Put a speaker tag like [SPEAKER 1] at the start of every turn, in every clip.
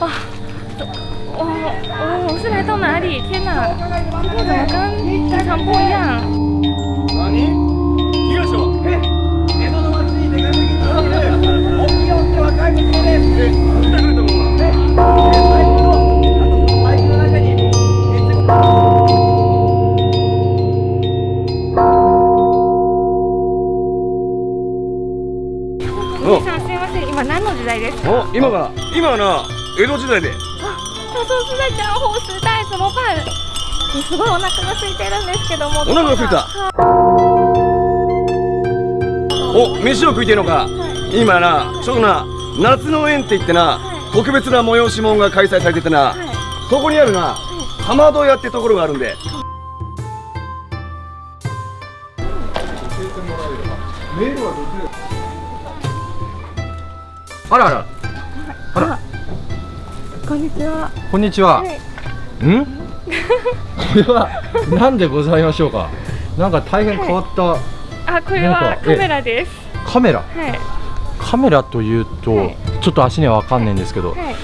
[SPEAKER 1] 哇，哇，哦，我是来到哪里？天哪，这个怎么跟平常不一样？
[SPEAKER 2] お兄さんす今何の時代ですか
[SPEAKER 1] 今が今な江戸時代で。
[SPEAKER 2] 他说是在江户时代怎么办すごいお腹が空いてるんですけども。
[SPEAKER 1] お腹が空いた。
[SPEAKER 2] はい。
[SPEAKER 1] お飯を食いてえのか。今なちょうどな夏の宴って言ってな特別な催し物が開催されててな
[SPEAKER 2] はい。
[SPEAKER 1] そこにあるなかまど屋ってところがあるんで。
[SPEAKER 3] あらあら
[SPEAKER 2] こんにちは。
[SPEAKER 3] こんにちは、
[SPEAKER 2] はい。
[SPEAKER 3] ん？これは何でございましょうか？なんか大変変わった。
[SPEAKER 2] あこれはカメラです。
[SPEAKER 3] カメラ？
[SPEAKER 2] はい。
[SPEAKER 3] カメラというと、
[SPEAKER 2] はい。
[SPEAKER 3] ちょっと足には分かんないんですけど、
[SPEAKER 2] はい。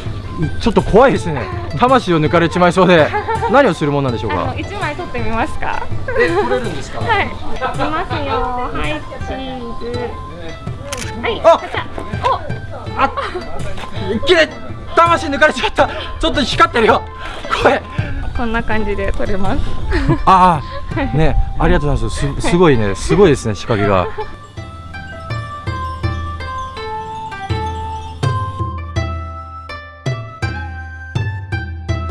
[SPEAKER 3] ちょっと怖いですね。魂を抜かれちまいそうで 何をするもんなんでしょうか？
[SPEAKER 2] 一枚撮ってみますか？
[SPEAKER 3] え撮れるんですか？
[SPEAKER 2] はい。いきますよ。はいチーズ。はい
[SPEAKER 3] あ
[SPEAKER 2] お
[SPEAKER 3] あい魂抜かれちまった。ちょっと光ってるよ。これ
[SPEAKER 2] こんな感じで撮れます。
[SPEAKER 3] ああ。ねありがとうございます。すすごいね。すごいですね仕掛けが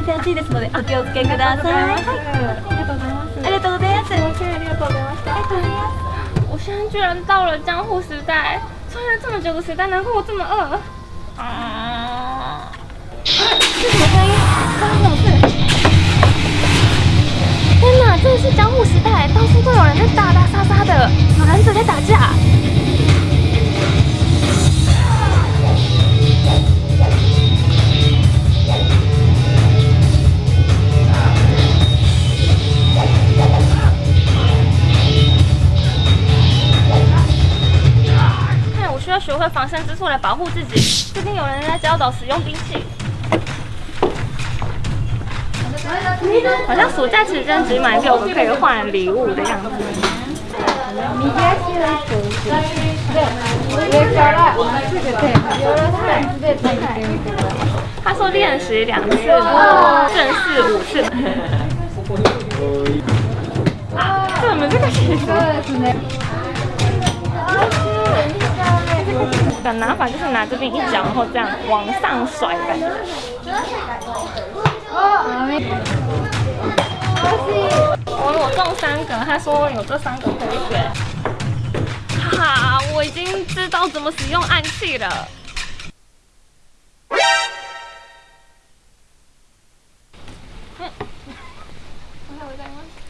[SPEAKER 4] 手厚いですのでお気をつけください。
[SPEAKER 2] ありがとうございます。
[SPEAKER 4] ありがとうございます。
[SPEAKER 2] ありがとうございました我现在居然到了江户时代，穿了这么久的时代，难怪我这么饿。啊！是什么声音？发生什么事？天哪，这是江户时代，到处都有人在打打杀杀的，有忍者在打架。看，我需要学会防身之术来保护自己。最近有人在教导使用兵器。好像暑假期间只买六个可以换礼物的。样子。他说练习两次，正式五次。这你们这个其实的。拿法就是拿这边一脚，然后这样往上甩的。感觉。我我中三个，他说有这三个可以选。哈哈，我已经知道怎么使用暗器了。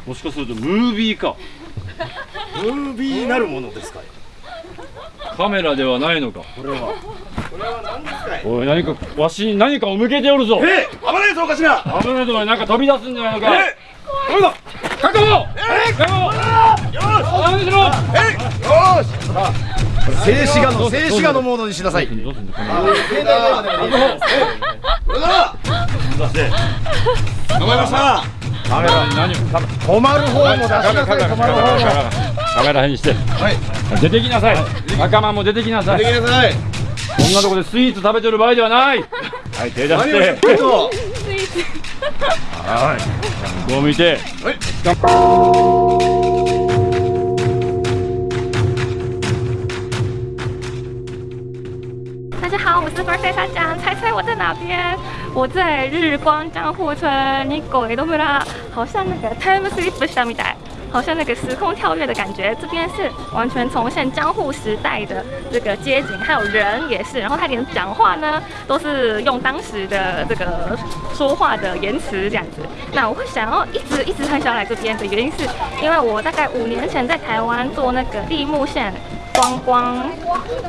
[SPEAKER 5] もしかするとムービーか
[SPEAKER 1] ムービーなるものですか
[SPEAKER 5] カメラではないのか
[SPEAKER 1] これは
[SPEAKER 5] おい何かわしに何かを向けておるぞ。
[SPEAKER 1] え危ないぞおかしな。
[SPEAKER 5] 危ないとおいなんか飛び出すんじゃないのか。
[SPEAKER 1] えどう。だ
[SPEAKER 5] 確保!確保!
[SPEAKER 1] よ
[SPEAKER 5] 何しろ
[SPEAKER 1] えよし！静止画の静止画のモードにし！なさい
[SPEAKER 5] どうすんの
[SPEAKER 1] 携帯電話でもいいこれだ頑張りまし！た
[SPEAKER 5] カメラに何
[SPEAKER 1] 止まる方も出し！なさい止まる方も
[SPEAKER 5] カメラ辺にし！て
[SPEAKER 1] はい
[SPEAKER 5] 出てきなさい仲間も出てきなさい
[SPEAKER 1] できなさい
[SPEAKER 5] こんなとこでスイーツ食べてる場合ではないはい手出し
[SPEAKER 1] て
[SPEAKER 5] はい向こう向いて
[SPEAKER 2] 大家好，我是 Birthday 大家，猜猜我在哪边？我在日光江户村日光江戸村，好像那个 time sleep 下面带。好像那个时空跳跃的感觉，这边是完全重现江户时代的这个街景，还有人也是，然后他连讲话呢都是用当时的这个说话的言辞这样子。那我会想要一直一直很想来这边的原因是，因为我大概五年前在台湾做那个立木线观光，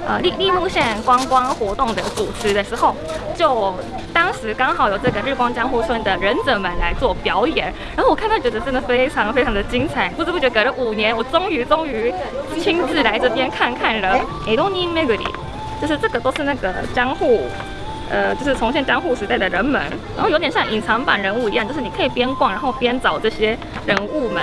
[SPEAKER 2] 呃立立木线观光活动的主持的时候，就当时刚好有这个日光江户村的忍者们来做表演，然后我看到觉得真的非常非常的精彩，不知不觉隔了五年，我终于终于亲自来这边看看了。诶，东尼梅格里，就是这个都是那个江户呃，就是重现江户时代的人们，然后有点像隐藏版人物一样，就是你可以边逛，然后边找这些人物们。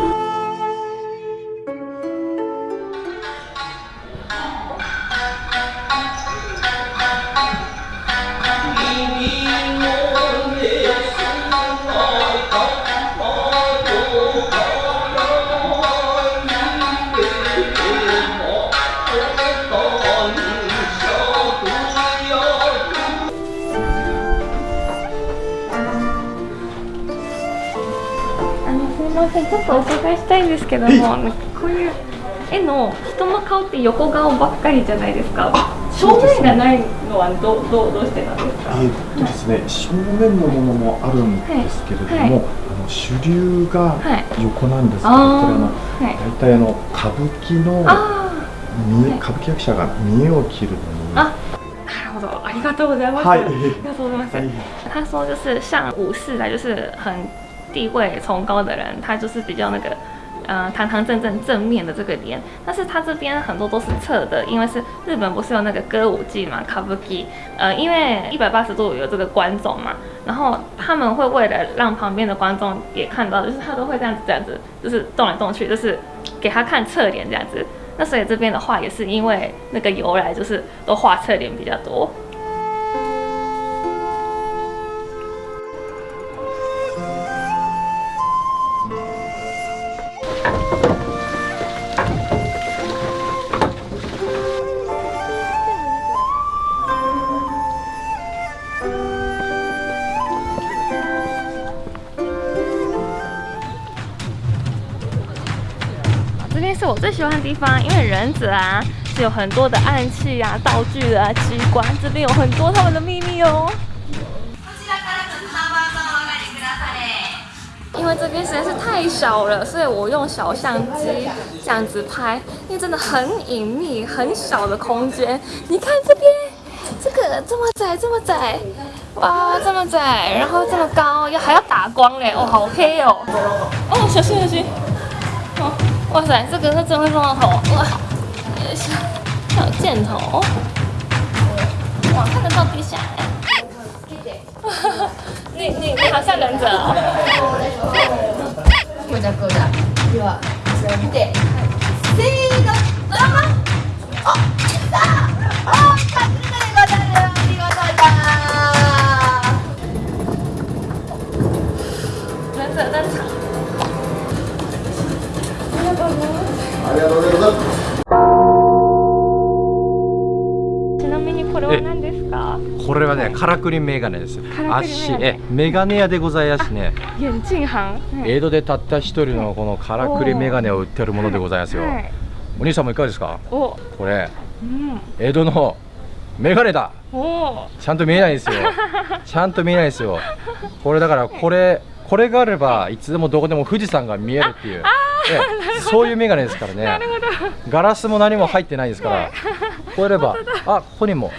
[SPEAKER 2] ません、ちょっとお伺いしたいんですけども、こういう絵の人の顔って横顔ばっかりじゃないですか？正面がないのはどどうどうしてなんですか？
[SPEAKER 6] えーっとですね、正面のものもあるんですけれども、
[SPEAKER 2] はい。はい
[SPEAKER 6] あの主流が
[SPEAKER 2] はい
[SPEAKER 6] 横なんですけど、
[SPEAKER 2] あー
[SPEAKER 6] これあの
[SPEAKER 2] はい。
[SPEAKER 6] 大体あの歌舞伎の
[SPEAKER 2] あはい
[SPEAKER 6] 見え歌舞伎役者が見栄を切るのに、
[SPEAKER 2] あ、なるほど、ありがとうございます。
[SPEAKER 6] はい。
[SPEAKER 2] ありがとうございます。
[SPEAKER 6] はい。
[SPEAKER 2] 他说就是像武士来，就是很地位崇高的人，他就是比较那个。呃，堂堂正正正面的这个脸，但是他这边很多都是侧的，因为是日本不是有那个歌舞伎嘛，kabuki，呃，因为一百八十度有这个观众嘛，然后他们会为了让旁边的观众也看到，就是他都会这样子这样子，就是动来动去，就是给他看侧脸这样子。那所以这边的话也是因为那个由来，就是都画侧脸比较多。喜欢的地方，因为忍者啊是有很多的暗器啊、道具啊、机关，这边有很多他们的秘密哦。因为这边实在是太小了，所以我用小相机这样子拍，因为真的很隐秘、很小的空间。你看这边，这个这么窄、这么窄，哇，这么窄，然后这么高，要还要打光嘞，哦，好黑哦。哦，小心小心。哦，哇塞，这个是真会撞到头，哇，也是，还有箭头，哇，看得到地下哎。你你你好像忍者哦。
[SPEAKER 7] こうだこうだではこちらを あ
[SPEAKER 6] りがとうございます。
[SPEAKER 2] ちなみにこれは何ですか？
[SPEAKER 3] これはねからくりメガネです。
[SPEAKER 2] からくりメガネ。
[SPEAKER 3] 足。えメガネ屋でございますね。
[SPEAKER 2] 眼镜行。
[SPEAKER 3] 江戸でたった一人のこのからくりメガネを売ってるものでございますよ。
[SPEAKER 2] はい。
[SPEAKER 3] お兄さんもいかがですか？
[SPEAKER 2] お、
[SPEAKER 3] これ。
[SPEAKER 2] うん、
[SPEAKER 3] 江戸のメガネだ。
[SPEAKER 2] お、
[SPEAKER 3] ちゃんと見えないんですよ。ちゃんと見えないですよ。これだからこれこれがあればいつでもどこでも富士山が見えるっていう。ええ そういうメガネですからね。ガラスも何も入ってないですから。こうやればあここにも。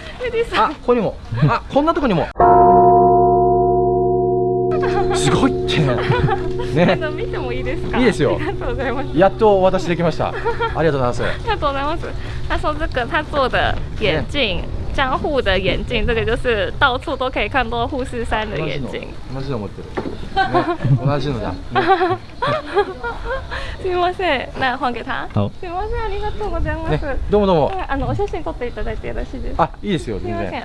[SPEAKER 3] あここにも。あこんなとこにも。すごいって。ね。
[SPEAKER 2] あの見てもいいですか？
[SPEAKER 3] いいですよ。
[SPEAKER 2] ありがとうございます。
[SPEAKER 3] やっとお渡しできました。ありがとうございます。
[SPEAKER 2] ありがとうございます。他说这个他做的眼镜，江户的眼镜，这个就是到处都可以看到富士山的眼镜。
[SPEAKER 3] 同じの持ってる、ね、同じのだ、ね
[SPEAKER 2] すみません。那换给他。
[SPEAKER 3] 好
[SPEAKER 2] すみません。ありがとうございます。
[SPEAKER 3] ね、どうもどうも
[SPEAKER 2] はいあのお写真撮っていただいてよろしいですか？
[SPEAKER 3] あいいですよ
[SPEAKER 2] すみません。